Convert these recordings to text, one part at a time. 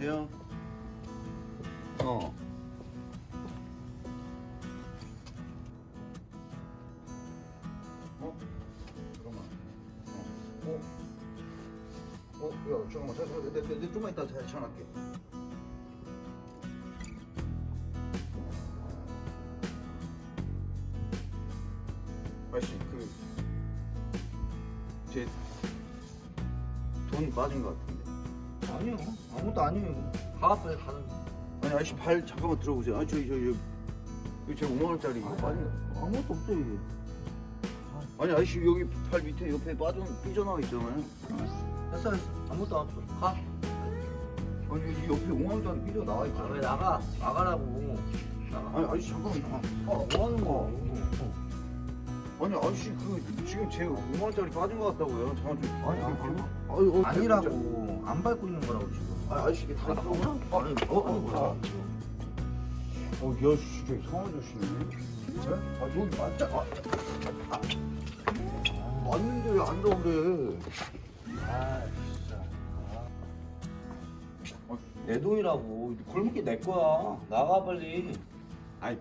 여보세요? 어. 어? 잠깐만. 어? 어? 어? 야, 잠깐만. 잠깐만. 내, 내, 내, 좀만 이따 잘 전화할게. 아저씨, 그, 제, 돈 빠진 것 같은데. 아니요. 아무것도 아니에요. 가 빨리 가는 아니, 아저씨 발 잠깐만 들어보세요. 아, 저기, 저기, 저기, 제 5만원짜리 이거. 빠진 거. 아무것도 없어요 이게. 아니, 아저씨 여기 팔 밑에 옆에 빠져, 삐져나와 있잖아요. 됐어 됐어. 아무것도 없어. 가. 아니, 이 옆에 5만원짜리 삐져나와 아, 왜. 나가? 나가라고. 나가. 아니, 아저씨 잠깐만. 아, 뭐 하는 거 아니, 아저씨 그, 지금 제 5만 원짜리 빠진 것 같다고요. 잠깐 좀. 아니, 좀- 아니, 아유, 어, 아니라고 안 밟고 있는 거라고 지금 아니, 아저씨 이게 다 나오나? 아니 어, 어, 뭐야. 어, 야, 씨, 저기 성아저씨네 아, 저기 맞자. 아, 아, 아. 맞는데 왜 안 나오래? 아 진짜 어, 내 돈이라고 골목길 내 거야 나가 빨리 아니,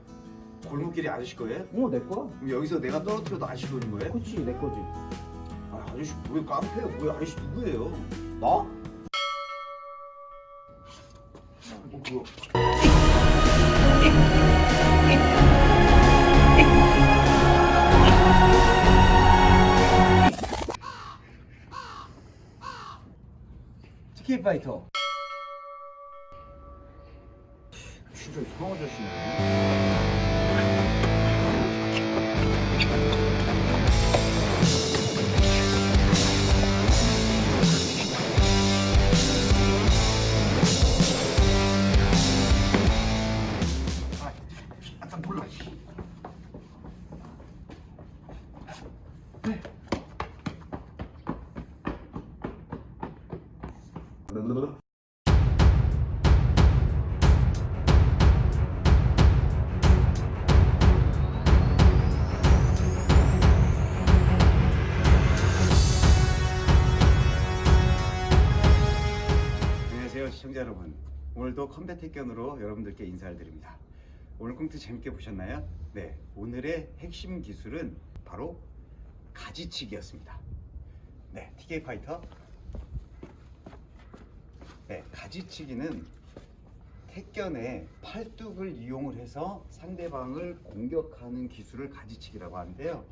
골목길이 아저씨 거예요? 어 내 거야 그럼 여기서 내가 떨어뜨려도 아저씨 돈인 거예요? 그치 내 거지 아, 아저씨 왜 깡패야? 왜 아저씨 누구예요? 나? 어, 그거. 티켓 파이터 진짜 이상 아저씨네. 안녕하세요 시청자 여러분. 오늘도 컴뱃 택견으로 여러분들께 인사를 드립니다. 오늘 꽁트 재밌게 보셨나요? 네 오늘의 핵심 기술은 바로 가지치기였습니다. 네 TK 파이터 네 가지치기는 택견의 팔뚝을 이용을 해서 상대방을 공격하는 기술을 가지치기라고 하는데요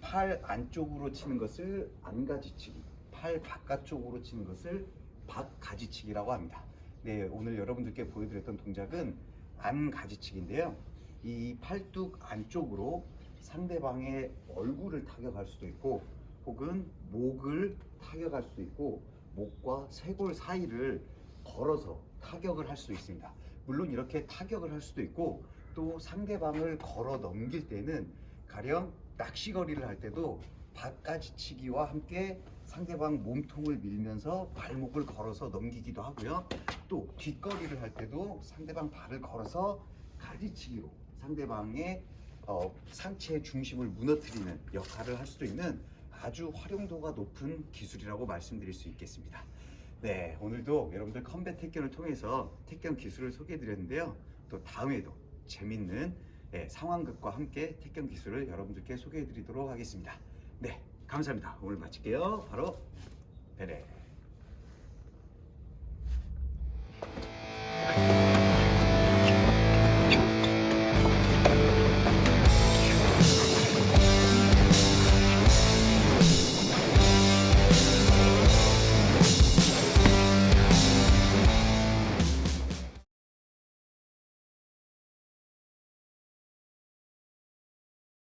팔 안쪽으로 치는 것을 안가지치기, 팔 바깥쪽으로 치는 것을 박가지치기라고 합니다. 네, 오늘 여러분들께 보여드렸던 동작은 안가지치기인데요. 이 팔뚝 안쪽으로 상대방의 얼굴을 타격할 수도 있고, 혹은 목을 타격할 수도 있고, 목과 쇄골 사이를 걸어서 타격을 할 수 있습니다. 물론 이렇게 타격을 할 수도 있고, 또 상대방을 걸어 넘길 때는 가령 낚시거리를 할 때도 바가지치기와 함께 상대방 몸통을 밀면서 발목을 걸어서 넘기기도 하고요. 또 뒷거리를 할 때도 상대방 발을 걸어서 가지치기로 상대방의 어, 상체의 중심을 무너뜨리는 역할을 할 수도 있는 아주 활용도가 높은 기술이라고 말씀드릴 수 있겠습니다. 네, 오늘도 여러분들 컴뱃 택견을 통해서 택견 기술을 소개해 드렸는데요. 또 다음에도 재밌는 네, 상황극과 함께 택견 기술을 여러분들께 소개해 드리도록 하겠습니다. 네, 감사합니다. 오늘 마칠게요. 바로.